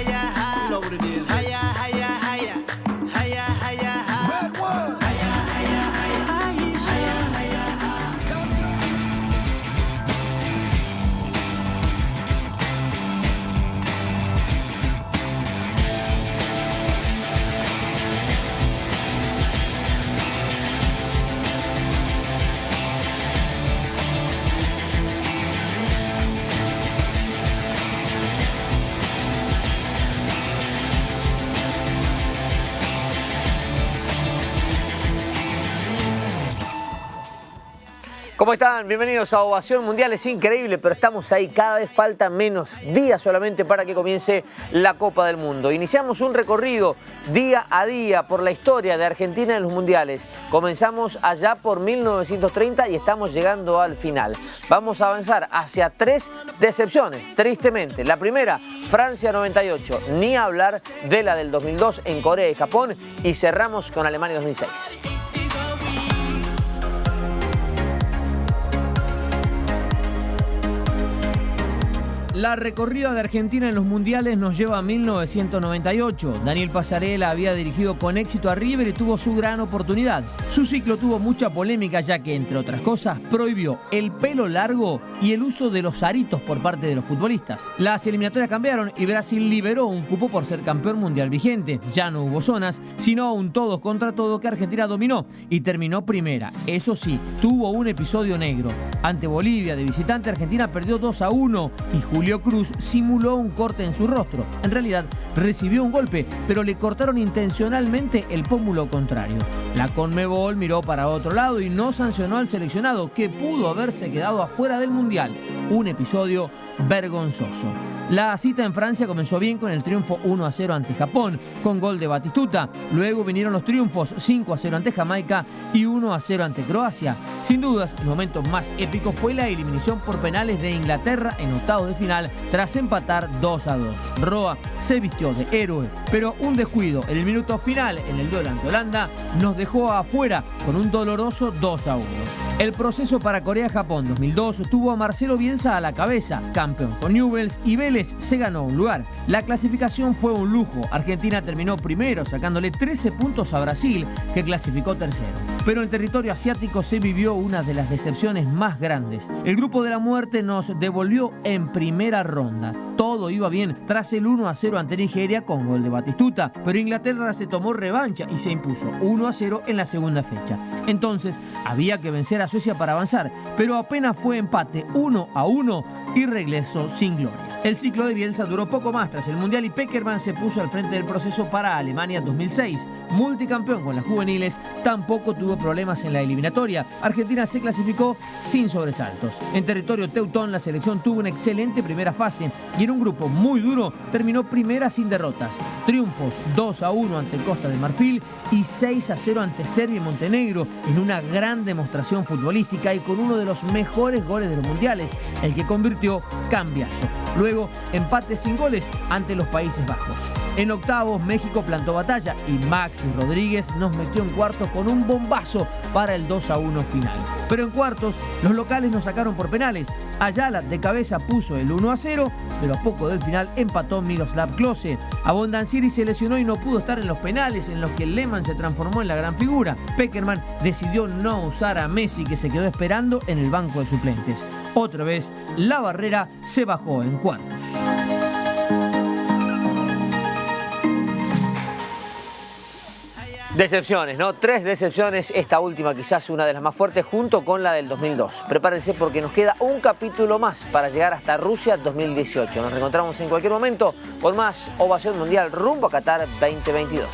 You know what it is. ¿Cómo están? Bienvenidos a Ovación Mundial. Es increíble, pero estamos ahí. Cada vez faltan menos días solamente para que comience la Copa del Mundo. Iniciamos un recorrido día a día por la historia de Argentina en los mundiales. Comenzamos allá por 1930 y estamos llegando al final. Vamos a avanzar hacia tres decepciones, tristemente. La primera, Francia 98. Ni hablar de la del 2002 en Corea y Japón. Y cerramos con Alemania 2006. La recorrida de Argentina en los mundiales nos lleva a 1998. Daniel Pasarela había dirigido con éxito a River y tuvo su gran oportunidad. Su ciclo tuvo mucha polémica ya que, entre otras cosas, prohibió el pelo largo y el uso de los aritos por parte de los futbolistas. Las eliminatorias cambiaron y Brasil liberó un cupo por ser campeón mundial vigente. Ya no hubo zonas, sino un todos contra todo que Argentina dominó y terminó primera. Eso sí, tuvo un episodio negro. Ante Bolivia de visitante, Argentina perdió 2 a 1 y Julio Cruz simuló un corte en su rostro. En realidad, recibió un golpe, pero le cortaron intencionalmente el pómulo contrario. La Conmebol miró para otro lado y no sancionó al seleccionado, que pudo haberse quedado afuera del Mundial. Un episodio vergonzoso. La cita en Francia comenzó bien con el triunfo 1 a 0 ante Japón, con gol de Batistuta. Luego vinieron los triunfos 5 a 0 ante Jamaica y 1 a 0 ante Croacia. Sin dudas, el momento más épico fue la eliminación por penales de Inglaterra en octavo de final tras empatar 2 a 2. Roa se vistió de héroe, pero un descuido en el minuto final en el duelo ante Holanda nos dejó afuera con un doloroso 2 a 1. El proceso para Corea-Japón 2002 tuvo a Marcelo Bielsa a la cabeza, campeón con Newells y Vélez se ganó un lugar. La clasificación fue un lujo. Argentina terminó primero sacándole 13 puntos a Brasil, que clasificó tercero. Pero en territorio asiático se vivió una de las decepciones más grandes. El grupo de la muerte nos devolvió en primera ronda. Todo iba bien tras el 1 a 0 ante Nigeria con gol de Batistuta, pero Inglaterra se tomó revancha y se impuso 1 a 0 en la segunda fecha. Entonces había que vencer a Suecia para avanzar, pero apenas fue empate 1 a 1 y regresó sin gloria. El ciclo de Bielsa duró poco más tras el Mundial y Peckerman se puso al frente del proceso para Alemania 2006. Multicampeón con las juveniles, tampoco tuvo problemas en la eliminatoria. Argentina se clasificó sin sobresaltos. En territorio teutón, la selección tuvo una excelente primera fase y en un grupo muy duro terminó primera sin derrotas. Triunfos 2 a 1 ante Costa de Marfil y 6 a 0 ante Serbia y Montenegro en una gran demostración futbolística y con uno de los mejores goles de los mundiales, el que convirtió Cambiazo. Luego empate sin goles ante los Países Bajos. En octavos, México plantó batalla y Maxi Rodríguez nos metió en cuartos con un bombazo para el 2 a 1 final. Pero en cuartos, los locales nos sacaron por penales. Ayala de cabeza puso el 1 a 0, pero a poco del final empató Miroslav Klose. Abondancieri se lesionó y no pudo estar en los penales en los que Lehmann se transformó en la gran figura. Peckerman decidió no usar a Messi que se quedó esperando en el banco de suplentes. Otra vez, la barrera se bajó en cuartos. Decepciones, ¿no? Tres decepciones, esta última quizás una de las más fuertes junto con la del 2002. Prepárense porque nos queda un capítulo más para llegar hasta Rusia 2018. Nos reencontramos en cualquier momento con más Ovación Mundial rumbo a Qatar 2022.